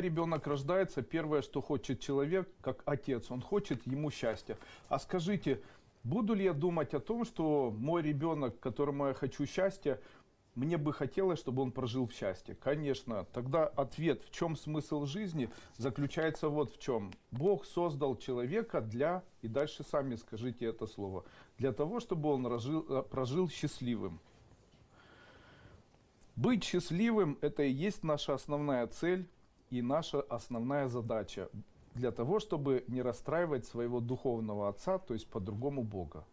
Ребенок рождается, первое, что хочет человек, как отец, он хочет ему счастья. А скажите, буду ли я думать о том, что мой ребенок, которому я хочу счастья, мне бы хотелось, чтобы он прожил в счастье. Конечно, тогда ответ, в чем смысл жизни, заключается вот в чем. Бог создал человека для, и дальше сами скажите это слово, для того, чтобы он прожил, э, прожил счастливым. Быть счастливым – это и есть наша основная цель и наша основная задача для того, чтобы не расстраивать своего духовного отца, то есть по-другому Бога.